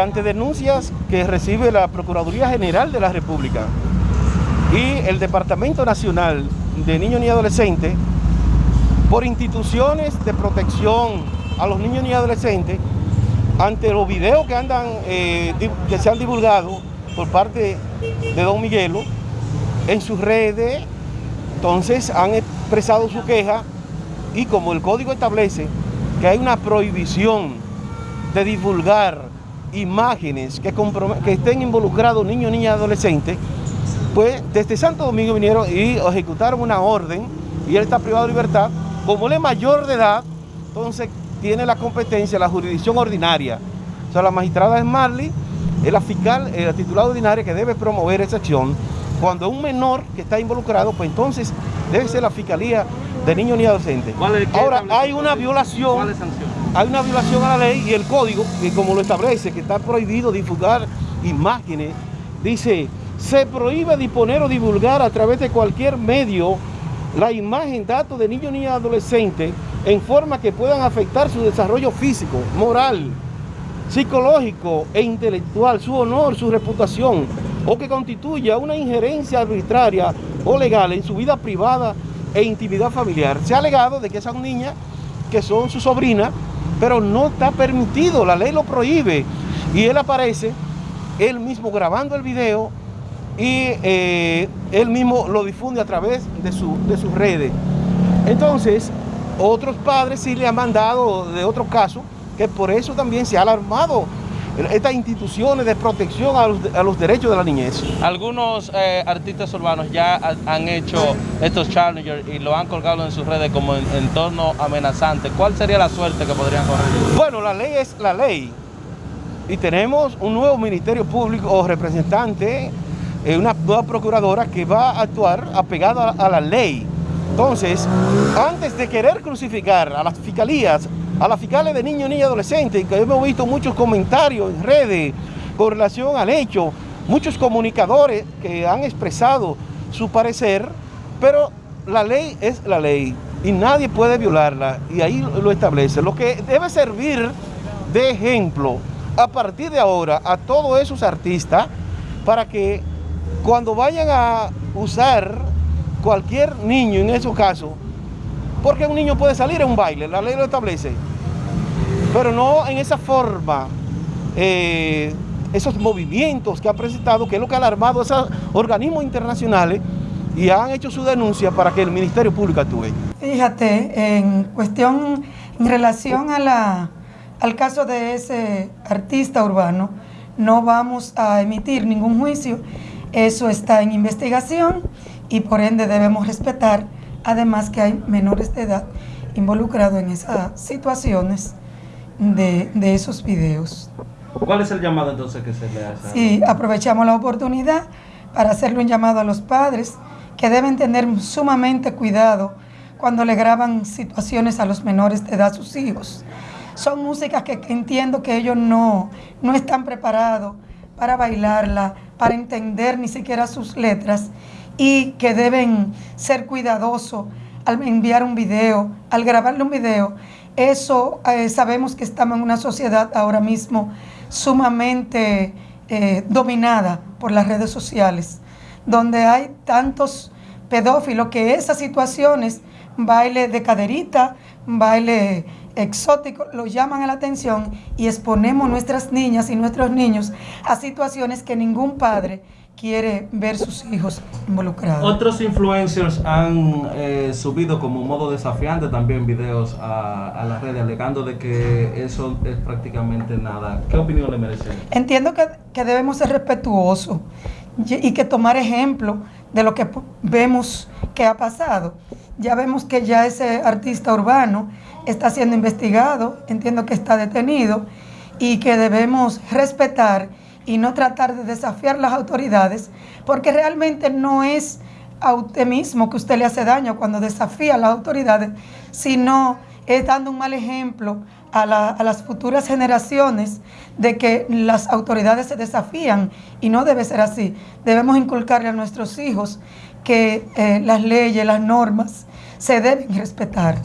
Ante denuncias que recibe la Procuraduría General de la República y el Departamento Nacional de Niños y Adolescentes, por instituciones de protección a los niños y adolescentes, ante los videos que andan, eh, que se han divulgado por parte de Don Miguelo en sus redes, entonces han expresado su queja y como el código establece que hay una prohibición de divulgar imágenes que, que estén involucrados niños, niñas y adolescentes, pues desde Santo Domingo vinieron y ejecutaron una orden y él está privado de libertad. Como él es mayor de edad, entonces tiene la competencia, la jurisdicción ordinaria. O sea, la magistrada es Marley, es la fiscal, eh, la titular ordinaria que debe promover esa acción. Cuando un menor que está involucrado, pues entonces debe ser la Fiscalía de Niños ni Adolescentes. Ahora, hay una violación, hay una violación a la ley y el código, que como lo establece, que está prohibido divulgar imágenes, dice, se prohíbe disponer o divulgar a través de cualquier medio la imagen, datos de niños ni adolescentes en forma que puedan afectar su desarrollo físico, moral, psicológico e intelectual, su honor, su reputación, o que constituya una injerencia arbitraria o legal en su vida privada e intimidad familiar. Se ha alegado de que esas niñas, que son su sobrina, pero no está permitido, la ley lo prohíbe. Y él aparece, él mismo grabando el video y eh, él mismo lo difunde a través de, su, de sus redes. Entonces, otros padres sí le han mandado de otros casos, que por eso también se ha alarmado estas instituciones de protección a los, derechos de la niñez. Algunos eh, artistas urbanos ya han hecho estos challengers y lo han colgado en sus redes como en entorno amenazante. ¿Cuál sería la suerte que podrían correr? Bueno, la ley es la ley. Y tenemos un nuevo Ministerio Público o representante, eh, una nueva procuradora que va a actuar apegada a la ley. Entonces, antes de querer crucificar a las fiscalías, a las fiscales de niños, niñas y adolescentes, que hemos visto muchos comentarios en redes con relación al hecho, muchos comunicadores que han expresado su parecer, pero la ley es la ley y nadie puede violarla y ahí lo establece. Lo que debe servir de ejemplo a partir de ahora a todos esos artistas para que cuando vayan a usar cualquier niño en esos casos, porque un niño puede salir a un baile, la ley lo establece, pero no en esa forma, eh, esos movimientos que ha presentado, que es lo que ha alarmado a esos organismos internacionales y han hecho su denuncia para que el Ministerio Público actúe. Fíjate, en cuestión, en relación a la, al caso de ese artista urbano, no vamos a emitir ningún juicio, eso está en investigación y por ende debemos respetar, además que hay menores de edad involucrados en esas situaciones de, esos videos. ¿Cuál es el llamado entonces que se le hace? Sí, aprovechamos la oportunidad para hacerle un llamado a los padres que deben tener sumamente cuidado cuando le graban situaciones a los menores de edad a sus hijos. Son músicas que, entiendo que ellos no, no están preparados para bailarla, para entender ni siquiera sus letras y que deben ser cuidadosos al enviar un video, al grabarle un video. Eso eh, sabemos que estamos en una sociedad ahora mismo sumamente eh, dominada por las redes sociales, donde hay tantos pedófilos que esas situaciones, baile de caderita, baile exótico, lo llaman a la atención y exponemos nuestras niñas y nuestros niños a situaciones que ningún padre quiere ver sus hijos involucrados. Otros influencers han eh, subido como modo desafiante también videos a, las redes alegando de que eso es prácticamente nada. ¿Qué opinión le merece? Entiendo que, que debemos ser respetuosos y que tomar ejemplo de lo que vemos que ha pasado. Ya vemos que ya ese artista urbano está siendo investigado, entiendo que está detenido y que debemos respetar y no tratar de desafiar las autoridades, porque realmente no es a usted mismo que usted le hace daño cuando desafía a las autoridades, sino es dando un mal ejemplo a, las futuras generaciones de que las autoridades se desafían y no debe ser así. Debemos inculcarle a nuestros hijos que eh, las leyes, las normas se deben respetar.